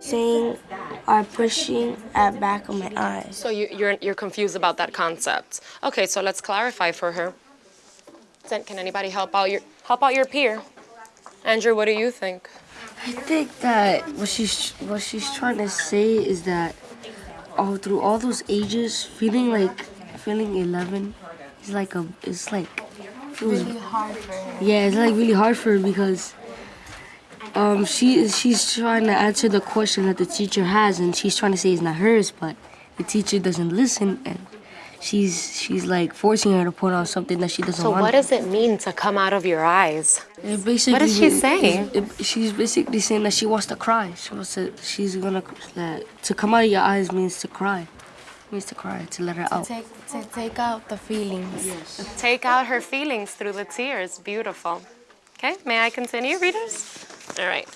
saying are pushing at back of my eyes. So you, you're, you're confused about that concept. Okay, so let's clarify for her. Can anybody help out your, help out your peer? Andrew, what do you think? I think that what she's what she's trying to say is that all through all those ages, feeling like feeling 11 is like a it's like it was, Really hard for her. yeah, it's like really hard for her because um she she's trying to answer the question that the teacher has and she's trying to say it's not hers, but the teacher doesn't listen and she's she's like forcing her to put on something that she doesn't So want. what does it mean to come out of your eyes? It basically, What is she saying? it- she's basically saying that she wants to cry. She wants to. She's gonna that to come out of your eyes means to cry. Means to cry to let her out. Take, to take out the feelings. Yes. Take out her feelings through the tears. Beautiful. Okay, may I continue, readers? All right.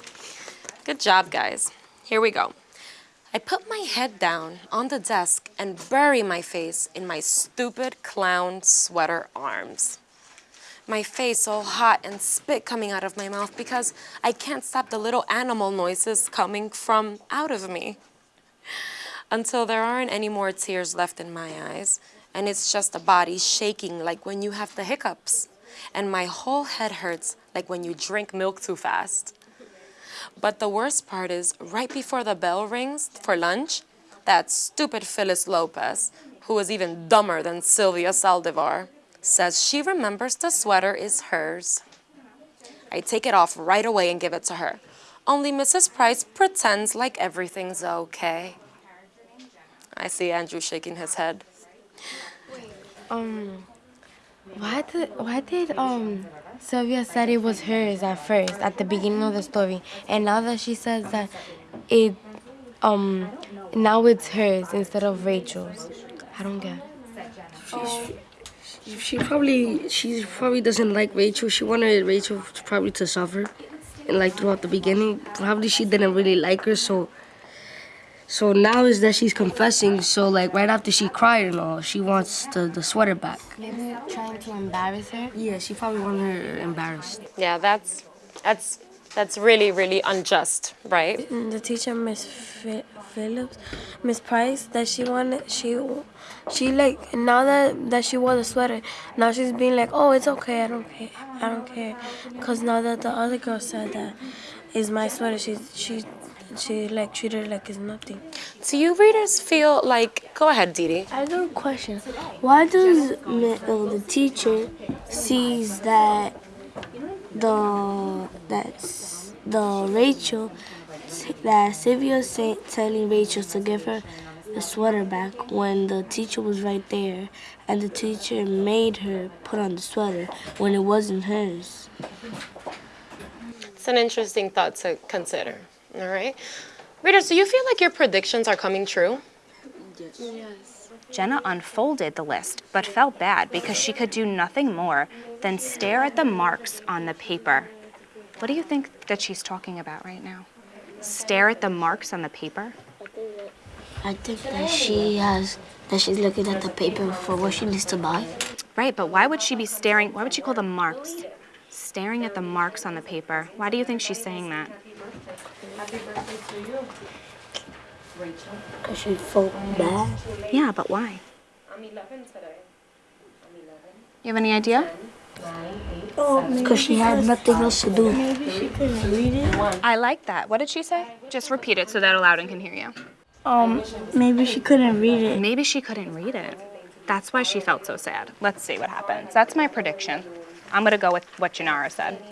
Good job, guys. Here we go. I put my head down on the desk and bury my face in my stupid clown sweater arms. My face all hot and spit coming out of my mouth because I can't stop the little animal noises coming from out of me. Until there aren't any more tears left in my eyes, and it's just a body shaking like when you have the hiccups, and my whole head hurts like when you drink milk too fast. But the worst part is, right before the bell rings for lunch, that stupid Phyllis Lopez, who is even dumber than Sylvia Saldivar, says she remembers the sweater is hers. I take it off right away and give it to her. Only Mrs. Price pretends like everything's okay. I see Andrew shaking his head. Um, why did why did um Sylvia said it was hers at first at the beginning of the story, and now that she says that it um now it's hers instead of Rachel's. I don't get. She, she probably she probably doesn't like Rachel. She wanted Rachel probably to suffer, and like throughout the beginning, probably she didn't really like her. So. So now is that she's confessing. So like right after she cried and all, she wants the, the sweater back. Maybe trying to embarrass her. Yeah, she probably wanted her embarrassed. Yeah, that's that's that's really really unjust, right? Mm, the teacher miss phillips miss price that she wanted she she like now that that she wore the sweater now she's being like oh it's okay i don't care i don't care because now that the other girl said that is my sweater she she she like treated it like it's nothing Do you readers feel like? Go ahead, Dee Dee. I got a question. Why does uh, the teacher sees that the that's the Rachel that Sylvia say, telling Rachel to give her the sweater back when the teacher was right there and the teacher made her put on the sweater when it wasn't hers. It's an interesting thought to consider. All right, readers, do you feel like your predictions are coming true? Yes. Jenna unfolded the list, but felt bad because she could do nothing more than stare at the marks on the paper. What do you think that she's talking about right now? Stare at the marks on the paper? I think that she has that she's looking at the paper for what she needs to buy. Right, but why would she be staring? Why would she call them marks? Staring at the marks on the paper. Why do you think she's saying that? Cause she felt bad. Yeah, but why? I'm 11 today. You have any idea? Cause she had nothing else to do. I like that. What did she say? Just repeat it so that Loudon can hear you. Um, maybe she couldn't read it. Maybe she couldn't read it. That's why she felt so sad. Let's see what happens. That's my prediction. I'm gonna go with what Janara said.